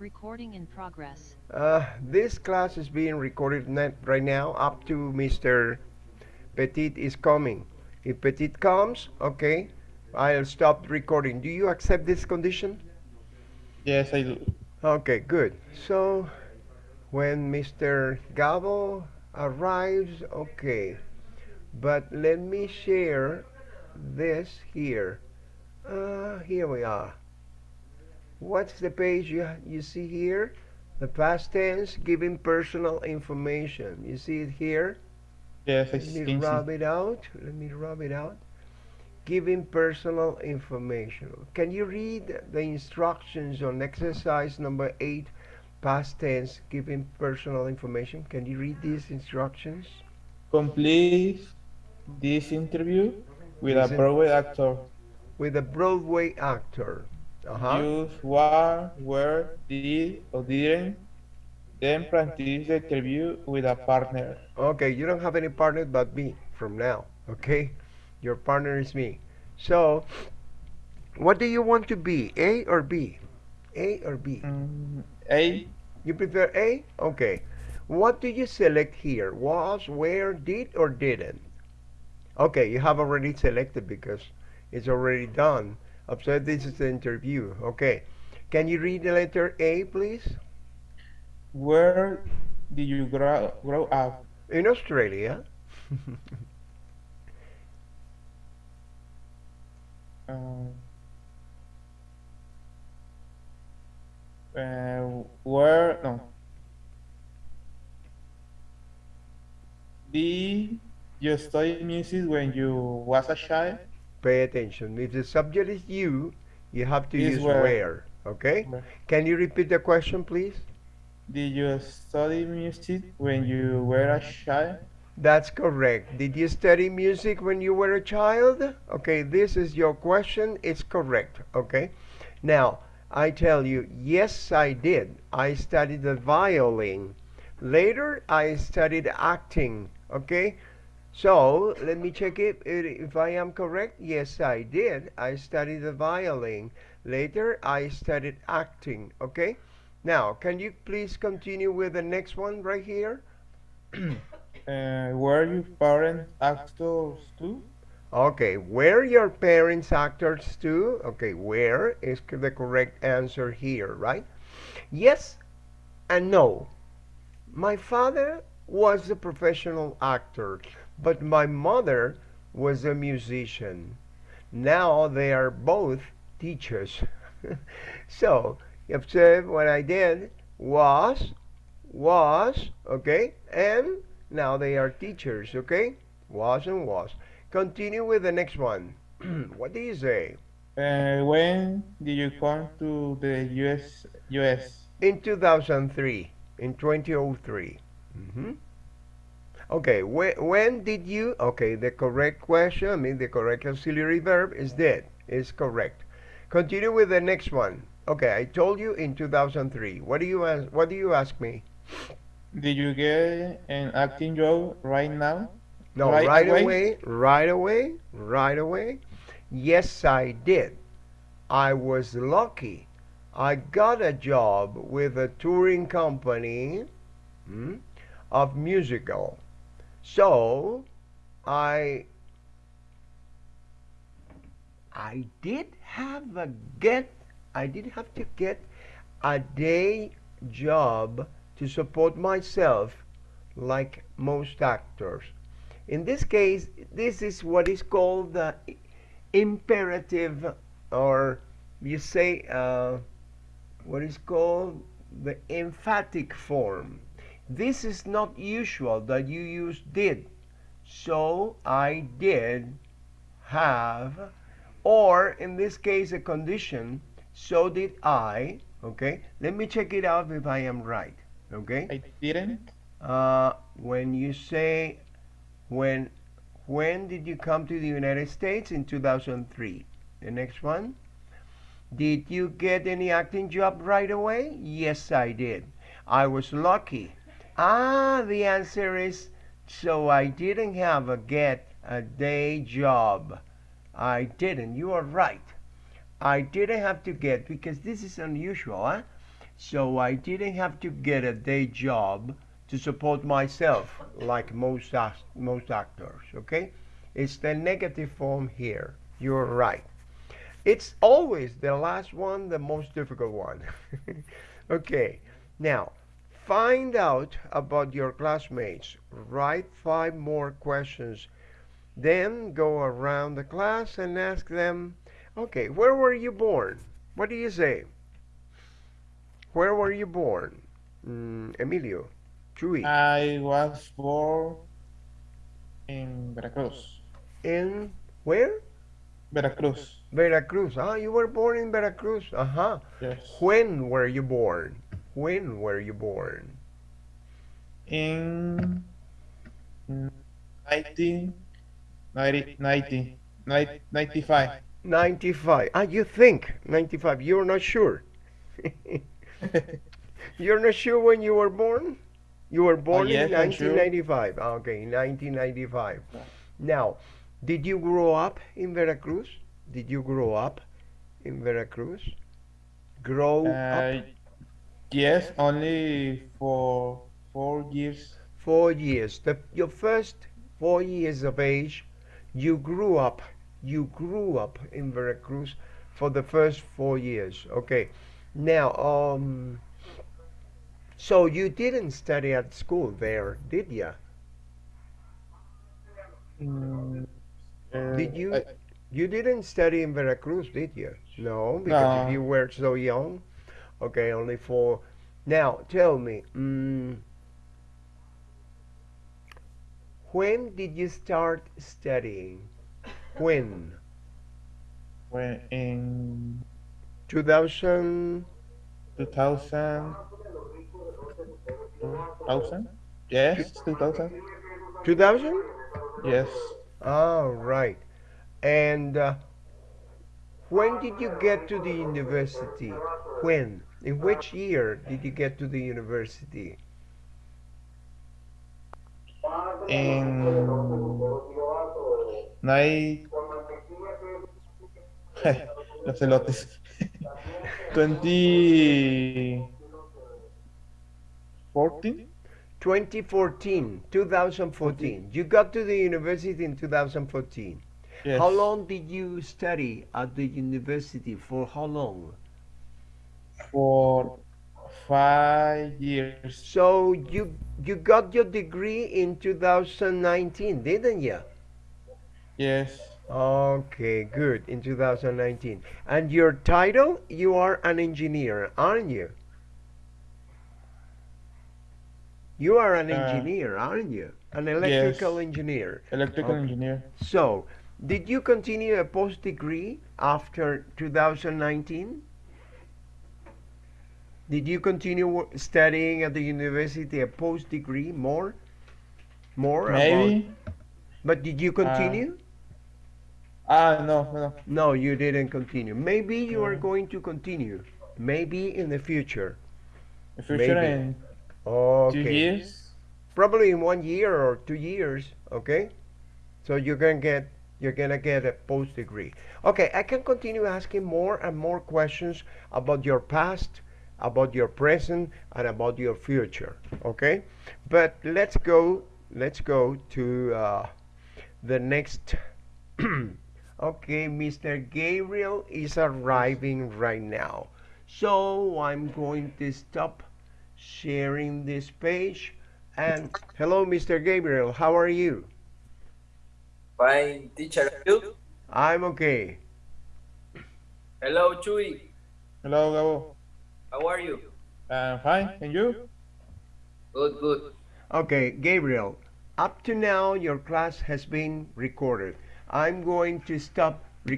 Recording in progress. Uh, this class is being recorded right now up to Mr. Petit is coming. If Petit comes, okay, I'll stop recording. Do you accept this condition? Yes, I do. Okay, good. So when Mr. Gabo arrives, okay. But let me share this here. Uh, here we are. What's the page you, you see here? The past tense giving personal information. You see it here? Yes, Let me rub it out. Let me rub it out. Giving personal information. Can you read the instructions on exercise number 8, past tense, giving personal information? Can you read these instructions? Complete this interview with a Broadway actor. With a Broadway actor. Uh-huh. Use what, where, did, or didn't. Then practice the interview with a partner. Okay, you don't have any partner but me from now. Okay? Your partner is me. So, what do you want to be? A or B? A or B? Mm, A. You prefer A? Okay. What do you select here? Was, where, did, or didn't? Okay, you have already selected because it's already done. Observe this is the interview. Okay. Can you read the letter A, please? Where did you grow, grow up? In Australia. Um, uh, where no did you study music when you was a child Pay attention. If the subject is you, you have to Is use where. where. Okay? Where. Can you repeat the question, please? did you study music when you were a child That's correct. Did you study music when you were a child? Okay, this is your question. It's correct. Okay. Now, I tell you, yes, I did. I studied the violin. Later, I studied acting. Okay. So, let me check it. If I am correct, yes, I did. I studied the violin. Later, I studied acting. Okay. Now, can you please continue with the next one right here? uh, were your parents actors too Okay, were your parents actors too? Okay, where is the correct answer here, right? Yes and no. My father was a professional actor, but my mother was a musician. Now they are both teachers. so, you observe what I did was, was, okay, and now they are teachers, okay? Was and was. Continue with the next one. what do you say? uh, when did you come to the US US In 2003, in 2003. hmm Okay, when, when did you? Okay, the correct question, I mean the correct auxiliary verb is did, is correct. Continue with the next one. Okay, I told you in 2003. What do you ask? What do you ask me? did you get an acting job right now No, Right right, away? away, right away, right away. Yes, I did. I was lucky. I got a job with a touring company hmm, of musical. So, I I did have a get I did have to get a day job to support myself like most actors. In this case, this is what is called the imperative, or you say, uh, what is called the emphatic form. This is not usual that you use did. So I did have, or in this case, a condition, so did I. Okay, let me check it out if I am right. Okay? I didn't. Uh, when you say when when did you come to the United States? In 2003 the next one. Did you get any acting job right away? Yes I did. I was lucky ah the answer is so I didn't have a get a day job I didn't you are right I didn't have to get because this is unusual huh? So I didn't have to get a day job to support myself like most most actors. Okay, it's the negative form here. You're right. It's always the last one, the most difficult one. okay, now find out about your classmates. Write five more questions. Then go around the class and ask them, okay, where were you born? What do you say? Where were you born? Mm, Emilio, Chuy, I was born in Veracruz. in where? Veracruz. Veracruz. Ah, you were born in Veracruz. Uh-huh. Yes. When were you born? When were you born? In 19, 90, 90, 95. 95. Ah, you think 95. You're not sure. You're not sure when you were born? You were born yes, in I'm sure. 1995. Ah, Okay, 1995. Now, did you grow up in Veracruz? Did you grow up in Veracruz? Grow up Uh, yes, only for four years. four years. The, your first four years of age, you grew up. You grew up in Veracruz for the first four years. Okay. Now, um, so you didn't study at school there, did you? Mm, uh, Did you- I- You didn't study in Veracruz, did you? No, because No. you were so young. Okay, only four. Now, tell me, mm, when did you start studying? When? when in 2000? 2000, 2000? Yes, 2000. 2000? Yes. All right. And uh, when did you get to the university? When? In uh, which year did you get to the university? In night. Los elotes. 2014? 2014, 2014. You got to the university in 2014. Yes. How long did you study at the university? For how long? For five years. So you you got your degree in 2019, didn't you? Yes. Okay, good. In 2019. And your title, you are an engineer, aren't you? You are an Uh, engineer, aren't you? An electrical yes. engineer. Electrical Okay. engineer. So, did you continue a post degree after 2019? Did you continue studying at the university a post degree more? More about Maybe. But did you continue? Ah, no, no. no, you didn't continue. Maybe you are going to continue. Maybe in the future. The future Maybe. in Okay. two years. Probably in one year or two years, okay? So you're gonna get you're gonna get a post degree. Okay, I can continue asking more and more questions about your past, about your present, and about your future. Okay? But let's go let's go to uh, the next Okay, Mr. Gabriel is arriving right now. So I'm going to stop sharing this page. And hello, Mr. Gabriel, how are you? Fine, teacher. I'm okay. Hello, Chuy. Hello, Gabo. How are you? I'm fine. And you? Good, good. Okay, Gabriel, up to now your class has been recorded. I'm going to stop